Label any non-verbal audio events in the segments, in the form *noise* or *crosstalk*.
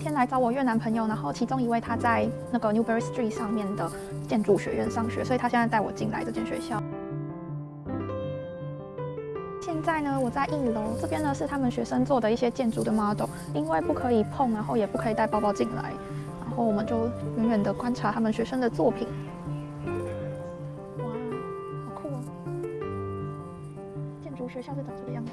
天来找我越南朋友，然后其中一位他在那个 Newbury Street 上面的建筑学院上学，所以他现在带我进来这间学校。现在呢，我在一楼这边呢是他们学生做的一些建筑的 model，因为不可以碰，然后也不可以带包包进来，然后我们就远远的观察他们学生的作品。哇，好酷哦！建筑学校是长这个样子。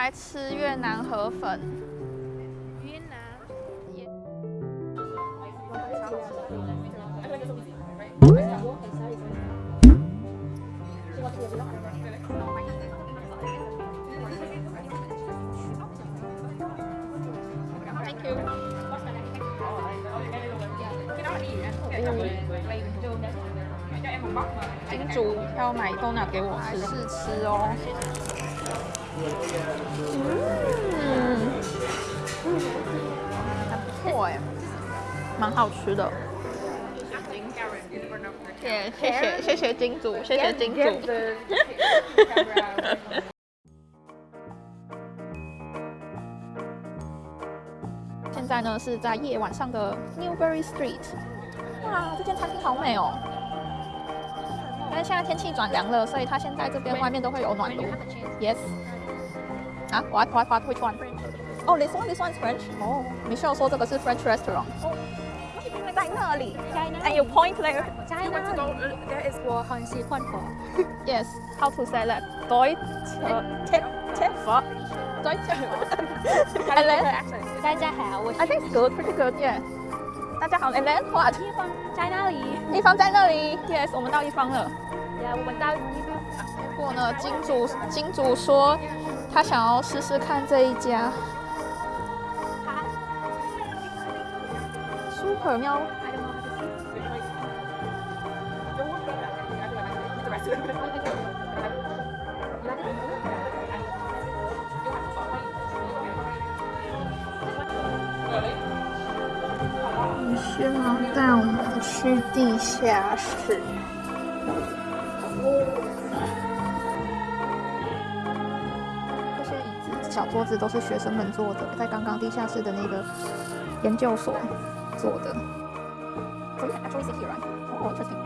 来吃越南河粉。越南。金主要买豆奶给我吃，试吃哦。嗯，还不错哎，蛮好吃的。谢谢谢谢谢金主，谢谢金主。*laughs* 现在呢是在夜晚上的 Newbury Street。哇，这间餐厅好美哦！但是现在天气转凉了，所以它现在这边外面都会有暖炉。Yes。啊，what what what which one？哦，this one this one is French。哦，Michelle 说这个是 French restaurant。因为在那里。And you point there。在那里。There is 我很喜欢佛。 Yes. How to say that? Deutsch. Tip tip. Deutsch. *laughs* And then 大家好，我 I think it's good, pretty good. Yeah. 大家好。And then what? 地方在那里。一方在那里。Yes，我们到一方了。呀，我们到地方。 过呢，金主金主说他想要试试看这一家。Super 喵。需要带我们去地下室。小桌子都是学生们做的，在刚刚地下室的那个研究所做的。So you can actually sit here, right? Oh, interesting.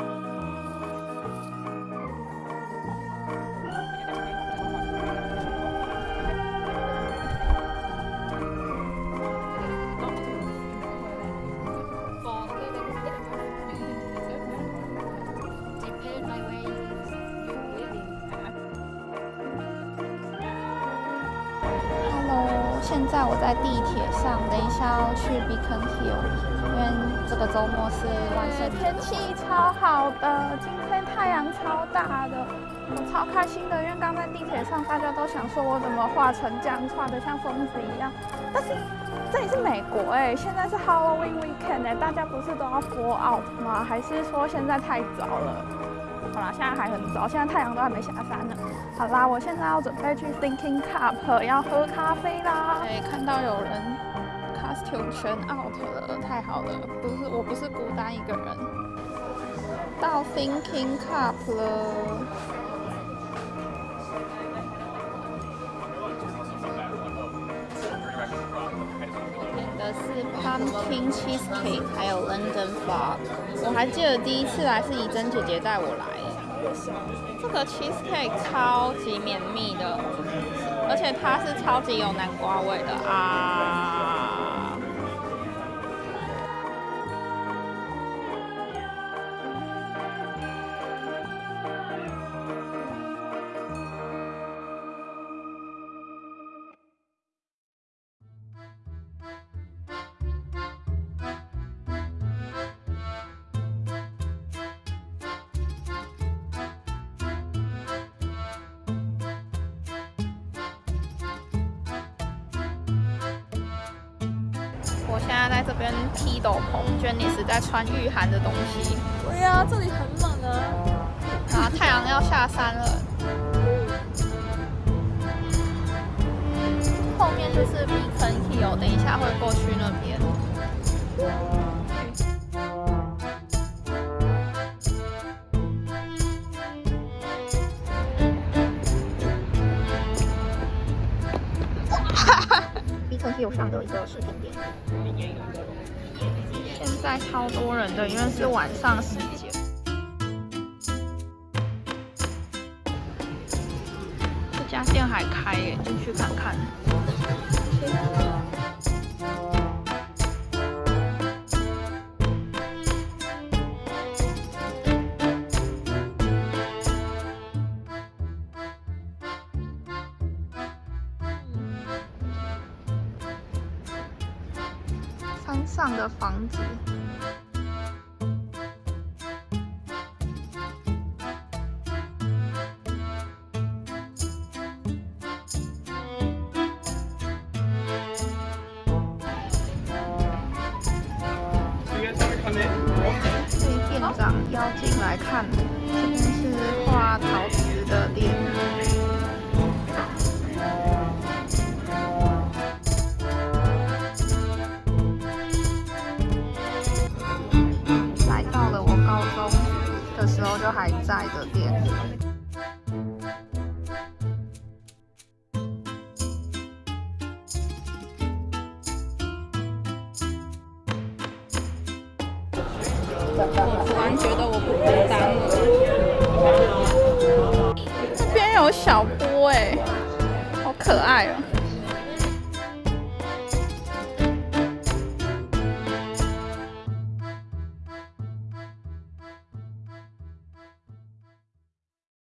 现在我在地铁上，等一下要去 Beacon Hill，因为这个周末是万圣节。天气超好的，今天太阳超大的，我超开心的，因为刚在地铁上，大家都想说我怎么画成这样，画的像疯子一样。但是这里是美国哎、现在是 Halloween weekend 哎、大家不是都要 fall out 吗？还是说现在太早了？好啦，现在还很早，现在太阳都还没下山呢。好啦，我现在要准备去 Thinking Cup 要喝咖啡啦。对，看到有人 costume 全 out 了，太好了，不是我不是孤单一个人。到 Thinking Cup 了。Pumpkin cheesecake，还有 London fog。我还记得第一次来是怡珍姐姐带我来，这个 cheesecake 超级绵密的，而且它是超级有南瓜味的啊！我现在在这边踢斗篷，Jenny 是在穿御寒的东西。对呀，这里很冷啊。啊，太阳要下山了。后面就是 Beacon Hill，等一下会过去那边。上的一个饰品店。现在超多人的，因为是晚上时间。这家店还开耶，进去看看。山上的房子。被店长邀进来看，这边是画陶瓷的店。时候就还在的店。我突然觉得我不孤单了。这边有小波哎，好可爱哦。